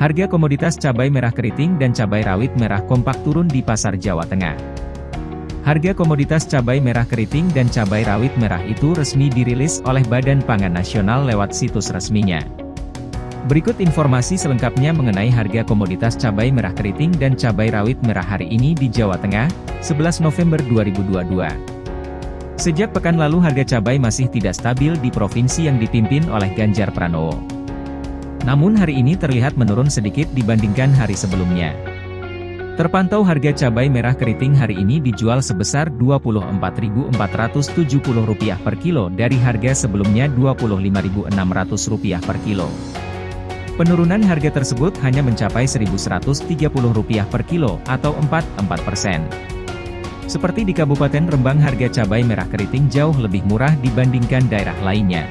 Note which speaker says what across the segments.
Speaker 1: Harga komoditas cabai merah keriting dan cabai rawit merah kompak turun di pasar Jawa Tengah. Harga komoditas cabai merah keriting dan cabai rawit merah itu resmi dirilis oleh Badan Pangan Nasional lewat situs resminya. Berikut informasi selengkapnya mengenai harga komoditas cabai merah keriting dan cabai rawit merah hari ini di Jawa Tengah, 11 November 2022. Sejak pekan lalu harga cabai masih tidak stabil di provinsi yang dipimpin oleh Ganjar Pranowo. Namun hari ini terlihat menurun sedikit dibandingkan hari sebelumnya. Terpantau harga cabai merah keriting hari ini dijual sebesar Rp24.470 per kilo dari harga sebelumnya Rp25.600 per kilo. Penurunan harga tersebut hanya mencapai Rp1.130 per kilo, atau 4,4 persen. Seperti di Kabupaten Rembang harga cabai merah keriting jauh lebih murah dibandingkan daerah lainnya.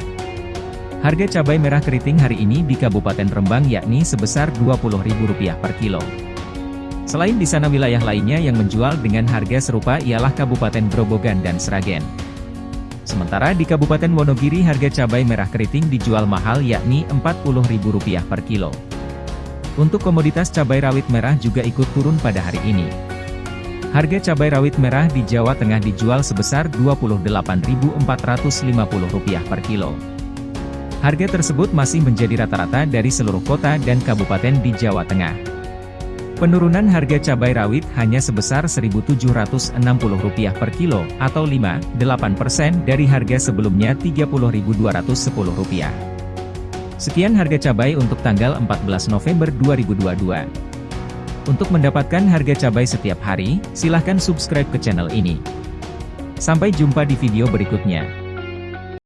Speaker 1: Harga cabai merah keriting hari ini di Kabupaten Rembang yakni sebesar Rp20.000 per kilo. Selain di sana wilayah lainnya yang menjual dengan harga serupa ialah Kabupaten Grobogan dan Sragen. Sementara di Kabupaten Wonogiri harga cabai merah keriting dijual mahal yakni Rp40.000 per kilo. Untuk komoditas cabai rawit merah juga ikut turun pada hari ini. Harga cabai rawit merah di Jawa Tengah dijual sebesar Rp28.450 per kilo. Harga tersebut masih menjadi rata-rata dari seluruh kota dan kabupaten di Jawa Tengah. Penurunan harga cabai rawit hanya sebesar Rp1.760 per kilo, atau 5,8% dari harga sebelumnya Rp30.210. Sekian harga cabai untuk tanggal 14 November 2022. Untuk mendapatkan harga cabai setiap hari, silahkan subscribe ke channel ini. Sampai jumpa di video berikutnya.